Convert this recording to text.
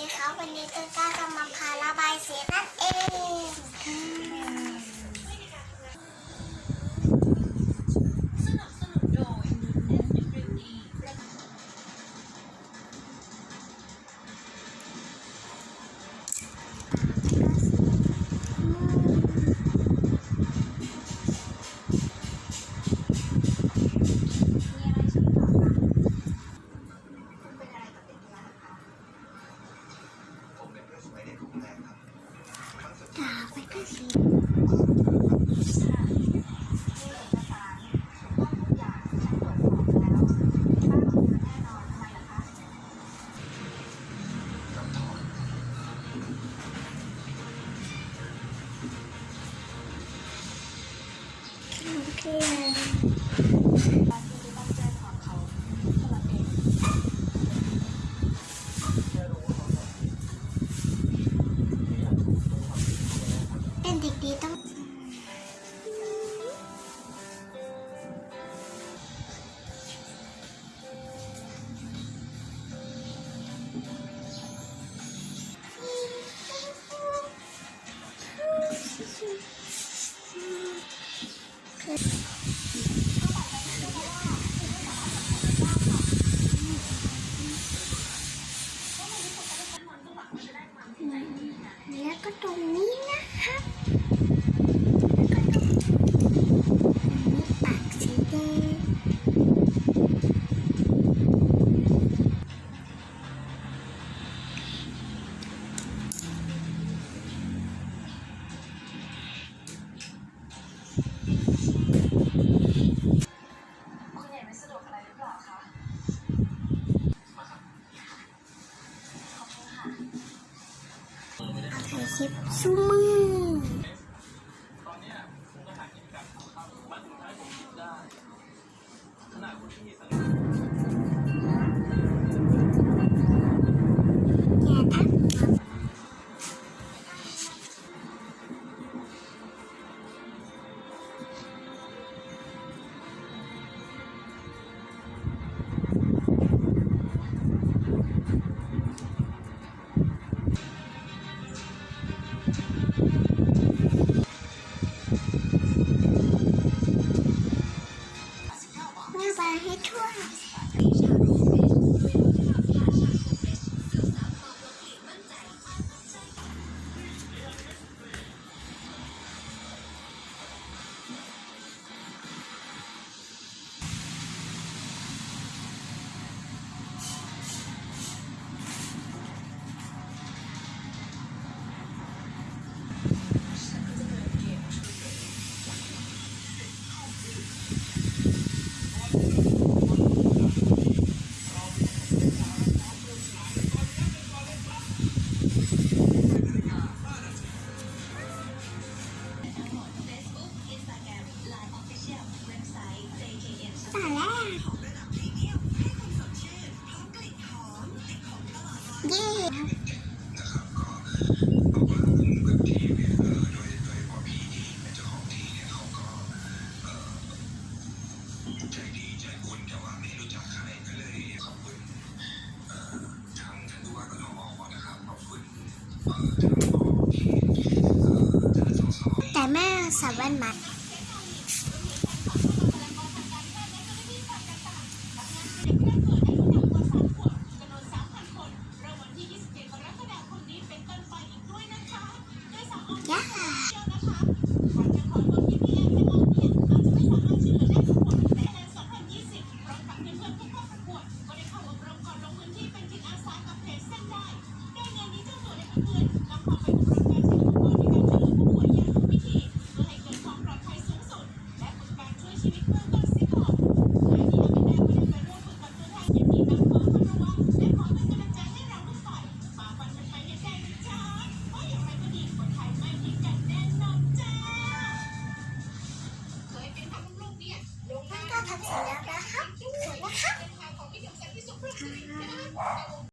ดีครับวันนี้ต้นกล้าจะมาพาระบายสีนั่นเอง 嗯。 คลิปซูมือ ให้ทั่ว แม่ nó hấp nó hấp